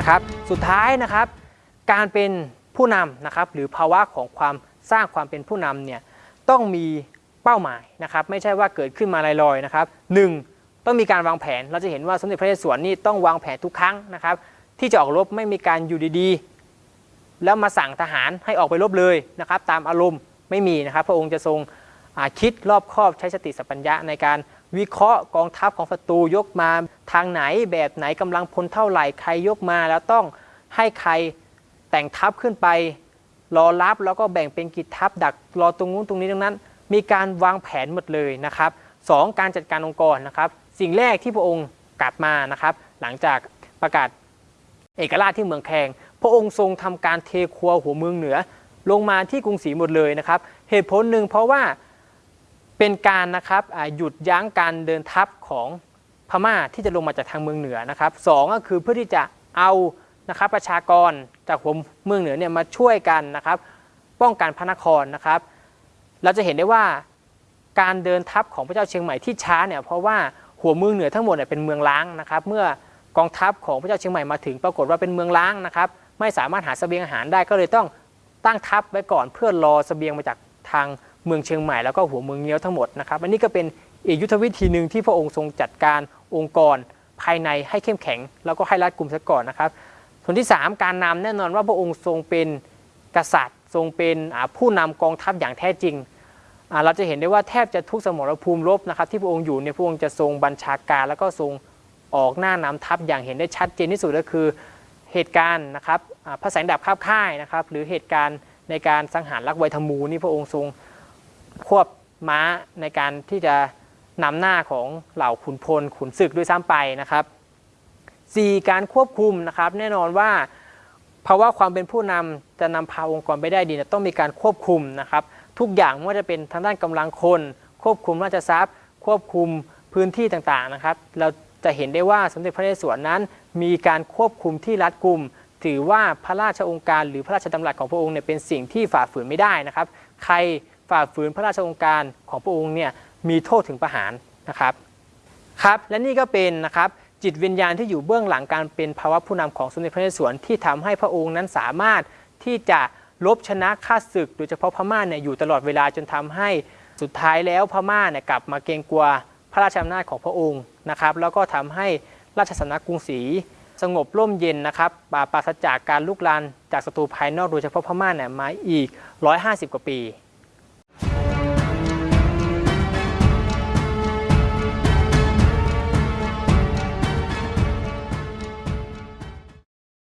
นะครับ สุดท้ายนะครับ การเป็นผู้นำนะครับ หรือภาวะของความสร้างความเป็นผู้นำเนี่ยต้องมีเป้าหมายนะครับ ไม่ใช่ว่าเกิดขึ้นมาลอยๆนะครับหนึ่งต้องมีการวางแผน เราจะเห็นว่าสมเด็จพระนเรศวรนี่ต้องวางแผนทุกครั้งนะครับ ที่จะออกรบไม่มีการอยู่ดีๆ แล้วมาสั่งทหารให้ออกไปรบเลยนะครับ ตามอารมณ์ไม่มีนะครับ พระองค์จะทรงคิดรอบคอบใช้สติสัพพัญญะในการวิเคราะห์กองทัพของศัตรูยกมา ทางไหนแบบไหนกำลังพลเท่าไหร่ใครยกมาแล้วต้องให้ใครแต่งทัพขึ้นไป รอรับแล้วก็แบ่งเป็นกิจทัพดักรอตรงนู้นตรงนี้ตรงนั้น มีการวางแผนหมดเลยนะครับสองการจัดการองค์กรนะครับ สิ่งแรกที่พระองค์กลับมานะครับ หลังจากประกาศเอกราชที่เมืองแคงพระองค์ทรงทำการเทครัวหัวเมืองเหนือ ลงมาที่กรุงศรีหมดเลยนะครับ เหตุผลหนึ่งเพราะว่าเป็นการนะครับหยุดยั้งการเดินทัพของ พม่าที่จะลงมาจากทางเมืองเหนือนะครับสองก็คือเพื่อที่จะเอานะครับประชากรจากหัวเมืองเหนือเนี่ยมาช่วยกันนะครับ ป้องกันพระนครนะครับ เราจะเห็นได้ว่าการเดินทัพของพระเจ้าเชียงใหม่ที่ช้าเนี่ยเพราะว่าหัวเมืองเหนือทั้งหมดเนี่ยเป็นเมืองล้างนะครับ เมื่อกองทัพของพระเจ้าเชียงใหม่มาถึงปรากฏว่าเป็นเมืองล้างนะครับ ไม่สามารถหาเสบียงอาหารได้ก็เลยต้องตั้งทัพไว้ก่อนเพื่อรอเสบียงมาจากทางเมืองเชียงใหม่แล้วก็หัวเมืองเงี้ยวทั้งหมดนะครับอันนี้ก็เป็นอีกยุทธวิธีหนึ่งที่พระองค์ทรงจัดการ องค์กรภายในให้เข้มแข็ง แล้วก็ให้รัดกลุ่มซะก่อนนะครับ ส่วนที่ 3 การนำแน่นอนว่าพระองค์ทรงเป็นกษัตริย์ ทรงเป็นผู้นำกองทัพอย่างแท้จริง เราจะเห็นได้ว่าแทบจะทุกสมรภูมิรบนะครับ ที่พระองค์อยู่เนี่ยพระองค์จะทรงบัญชาการ แล้วก็ทรงออกหน้านำทัพอย่างเห็นได้ชัดเจนที่สุดก็คือเหตุการณ์นะครับอ่าพระแสงดาบคาบค่ายนะครับ หรือเหตุการณ์ในการสังหารลักไวทมูนี่พระองค์ทรงควบม้าในการที่จะ นำหน้าของเหล่าขุนพลขุนศึกด้วยซ้ำไปนะครับ 4. การควบคุมนะครับแน่นอนว่าภาวะความเป็นผู้นำจะนำพาองค์กรไปได้ดีต้องมีการควบคุมนะครับ ทุกอย่างไม่ว่าจะเป็นทางด้านกำลังคน ควบคุมราชทรัพย์ ควบคุมพื้นที่ต่างๆนะครับ เราจะเห็นได้ว่าสมเด็จพระนเรศวรนั้น มีการควบคุมที่รัดกุม ถือว่าพระราชองค์การหรือพระราชดำรัสของพระองค์เนี่ยเป็นสิ่งที่ฝ่าฝืนไม่ได้นะครับ ใครฝ่าฝืนพระราชองค์การของพระองค์เนี่ย มีโทษถึงประหารนะครับครับและนี่ก็เป็นนะครับจิตวิญญาณที่อยู่เบื้องหลังการเป็นภาวะผู้นำของสมเด็จพระนเรศวรที่ทำให้พระองค์นั้นสามารถที่จะลบชนะข้าศึก โดยเฉพาะพม่าเนี่ยอยู่ตลอดเวลาจนทำให้สุดท้ายแล้วพม่าเนี่ยกลับมาเกรงกลัวพระราชอำนาจของพระองค์นะครับ แล้วก็ทำให้ราชสำนักกรุงศรีสงบร่มเย็นนะครับปราศจากการลุกลานจากศัตรูภายนอกโดยเฉพาะพม่าเนี่ยมาอีก 150 กว่าปี